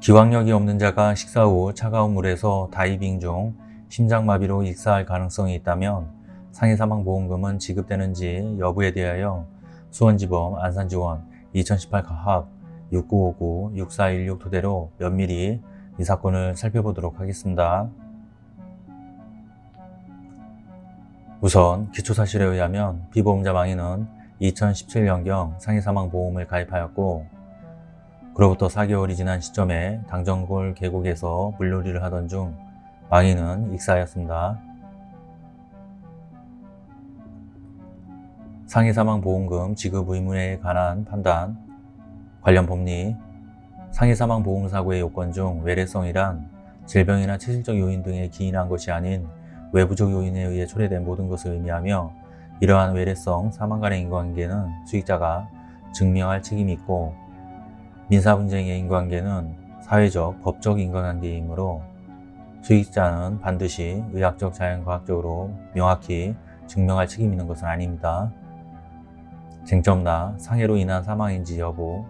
기왕력이 없는 자가 식사 후 차가운 물에서 다이빙 중 심장마비로 익사할 가능성이 있다면 상해사망보험금은 지급되는지 여부에 대하여 수원지법 안산지원 2018 가합 6959-6416 토대로 면밀히 이 사건을 살펴보도록 하겠습니다. 우선 기초사실에 의하면 피보험자 망인은 2017년경 상해사망보험을 가입하였고 그로부터 4개월이 지난 시점에 당정골 계곡에서 물놀이를 하던 중 망인은 익사하였습니다. 상해사망보험금 지급 의무에 관한 판단 관련 법리 상해사망보험사고의 요건 중 외래성이란 질병이나 체질적 요인 등에 기인한 것이 아닌 외부적 요인에 의해 초래된 모든 것을 의미하며 이러한 외래성 사망 간의 인과관계는 수익자가 증명할 책임이 있고 민사분쟁의 인과관계는 사회적, 법적 인과관계이므로 수익자는 반드시 의학적, 자연과학적으로 명확히 증명할 책임이 있는 것은 아닙니다. 쟁점나 상해로 인한 사망인지 여부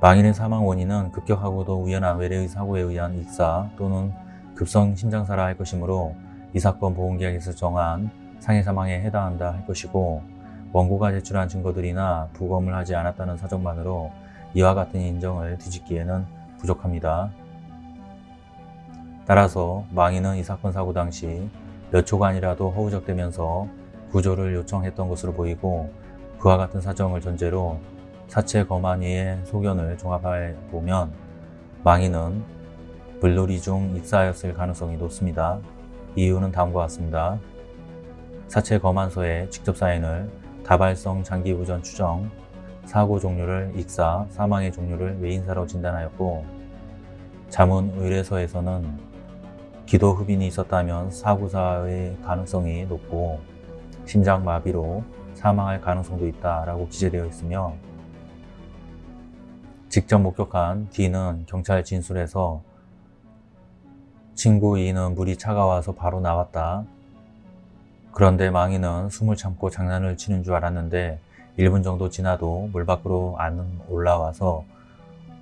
망인의 사망 원인은 급격하고도 우연한 외래의 사고에 의한 익사 또는 급성 심장사라 할 것이므로 이 사건 보험계약에서 정한 상해 사망에 해당한다 할 것이고 원고가 제출한 증거들이나 부검을 하지 않았다는 사정만으로 이와 같은 인정을 뒤집기에는 부족합니다. 따라서 망인은 이 사건 사고 당시 몇 초간이라도 허우적대면서 구조를 요청했던 것으로 보이고 그와 같은 사정을 전제로 사체 검안위의 소견을 종합해 보면 망인은 물놀이 중 입사하였을 가능성이 높습니다. 이유는 다음과 같습니다. 사체 검안서에 직접 사인을 다발성 장기부전 추정, 사고 종류를 익사, 사망의 종류를 외인사로 진단하였고 자문 의뢰서에서는 기도 흡인이 있었다면 사고사의 가능성이 높고 심장마비로 사망할 가능성도 있다라고 기재되어 있으며 직접 목격한 D는 경찰 진술에서 친구 E는 물이 차가워서 바로 나왔다. 그런데 망인은 숨을 참고 장난을 치는 줄 알았는데 1분 정도 지나도 물 밖으로 안 올라와서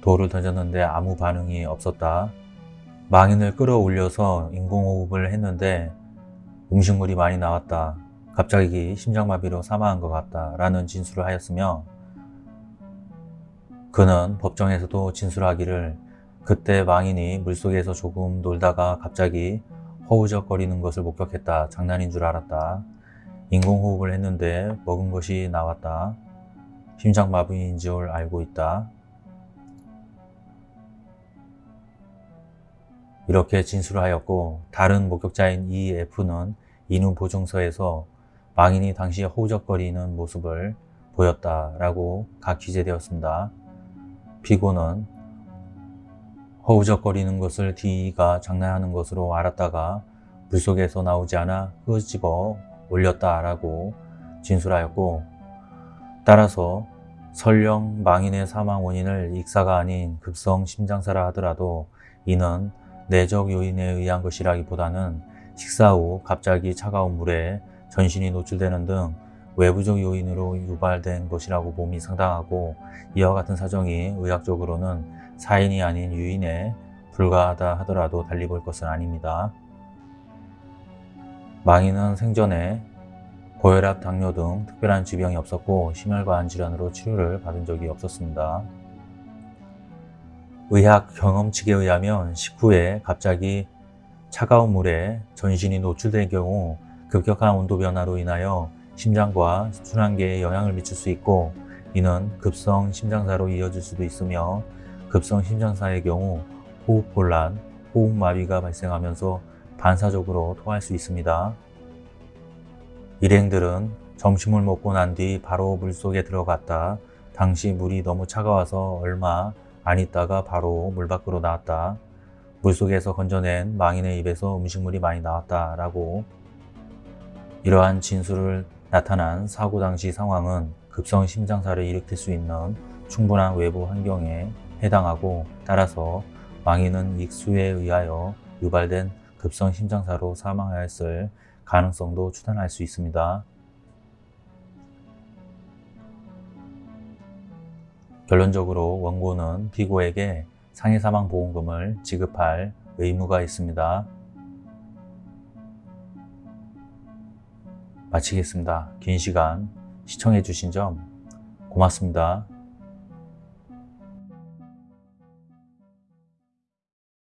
돌을 던졌는데 아무 반응이 없었다. 망인을 끌어올려서 인공호흡을 했는데 음식물이 많이 나왔다. 갑자기 심장마비로 사망한 것 같다. 라는 진술을 하였으며 그는 법정에서도 진술하기를 그때 망인이 물속에서 조금 놀다가 갑자기 허우적거리는 것을 목격했다. 장난인 줄 알았다. 인공호흡을 했는데 먹은 것이 나왔다. 심장마비인 줄 알고 있다. 이렇게 진술하였고 다른 목격자인 EF는 인후 보증서에서 망인이 당시 허우적거리는 모습을 보였다라고 각 기재되었습니다. 피고는 허우적거리는 것을 D가 장난하는 것으로 알았다가 물속에서 나오지 않아 끄집어 올렸다라고 진술하였고 따라서 설령 망인의 사망 원인을 익사가 아닌 급성 심장사라 하더라도 이는 내적 요인에 의한 것이라기보다는 식사 후 갑자기 차가운 물에 전신이 노출되는 등 외부적 요인으로 유발된 것이라고 봄이 상당하고 이와 같은 사정이 의학적으로는 사인이 아닌 유인에 불과하다 하더라도 달리 볼 것은 아닙니다. 망인은 생전에 고혈압, 당뇨 등 특별한 질병이 없었고 심혈관 질환으로 치료를 받은 적이 없었습니다. 의학 경험칙에 의하면 식후에 갑자기 차가운 물에 전신이 노출된 경우 급격한 온도 변화로 인하여 심장과 순환계에 영향을 미칠 수 있고 이는 급성 심장사로 이어질 수도 있으며 급성 심장사의 경우 호흡곤란, 호흡마비가 발생하면서 반사적으로 토할 수 있습니다. 일행들은 점심을 먹고 난 뒤 바로 물속에 들어갔다. 당시 물이 너무 차가워서 얼마 안 있다가 바로 물 밖으로 나왔다. 물속에서 건져낸 망인의 입에서 음식물이 많이 나왔다 라고 이러한 진술을 나타난 사고 당시 상황은 급성 심장사를 일으킬 수 있는 충분한 외부 환경에 해당하고 따라서 망인은 익수에 의하여 유발된 급성 심장사로 사망하였을 가능성도 추단할 수 있습니다. 결론적으로 원고는 피고에게 상해사망보험금을 지급할 의무가 있습니다. 마치겠습니다. 긴 시간 시청해 주신 점 고맙습니다.